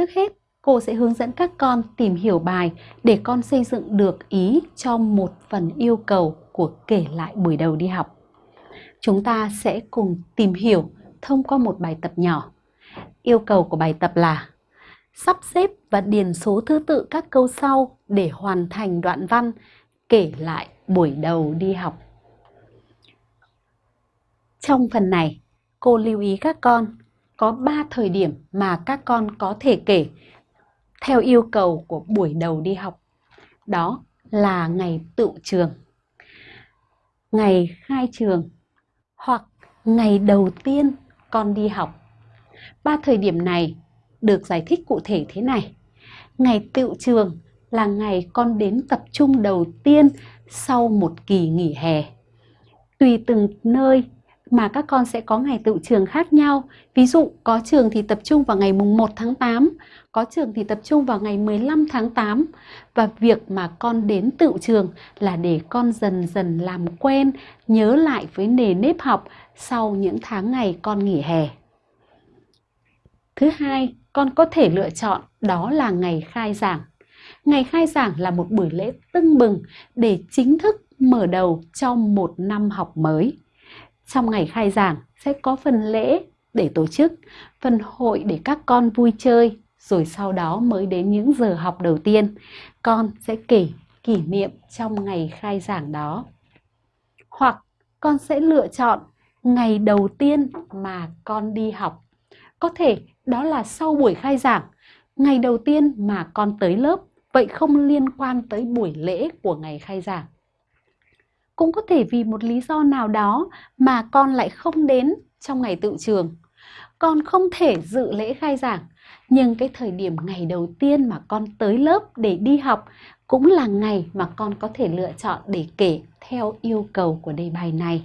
Trước hết, cô sẽ hướng dẫn các con tìm hiểu bài để con xây dựng được ý cho một phần yêu cầu của kể lại buổi đầu đi học. Chúng ta sẽ cùng tìm hiểu thông qua một bài tập nhỏ. Yêu cầu của bài tập là sắp xếp và điền số thứ tự các câu sau để hoàn thành đoạn văn kể lại buổi đầu đi học. Trong phần này, cô lưu ý các con có 3 thời điểm mà các con có thể kể theo yêu cầu của buổi đầu đi học. Đó là ngày tự trường, ngày khai trường hoặc ngày đầu tiên con đi học. Ba thời điểm này được giải thích cụ thể thế này. Ngày tự trường là ngày con đến tập trung đầu tiên sau một kỳ nghỉ hè. Tùy từng nơi mà các con sẽ có ngày tự trường khác nhau. Ví dụ có trường thì tập trung vào ngày mùng 1 tháng 8, có trường thì tập trung vào ngày 15 tháng 8. Và việc mà con đến tự trường là để con dần dần làm quen, nhớ lại với nề nếp học sau những tháng ngày con nghỉ hè. Thứ hai, con có thể lựa chọn đó là ngày khai giảng. Ngày khai giảng là một buổi lễ tưng bừng để chính thức mở đầu cho một năm học mới. Trong ngày khai giảng sẽ có phần lễ để tổ chức, phần hội để các con vui chơi, rồi sau đó mới đến những giờ học đầu tiên. Con sẽ kể kỷ niệm trong ngày khai giảng đó. Hoặc con sẽ lựa chọn ngày đầu tiên mà con đi học. Có thể đó là sau buổi khai giảng, ngày đầu tiên mà con tới lớp, vậy không liên quan tới buổi lễ của ngày khai giảng. Cũng có thể vì một lý do nào đó mà con lại không đến trong ngày tự trường. Con không thể dự lễ khai giảng, nhưng cái thời điểm ngày đầu tiên mà con tới lớp để đi học cũng là ngày mà con có thể lựa chọn để kể theo yêu cầu của đề bài này.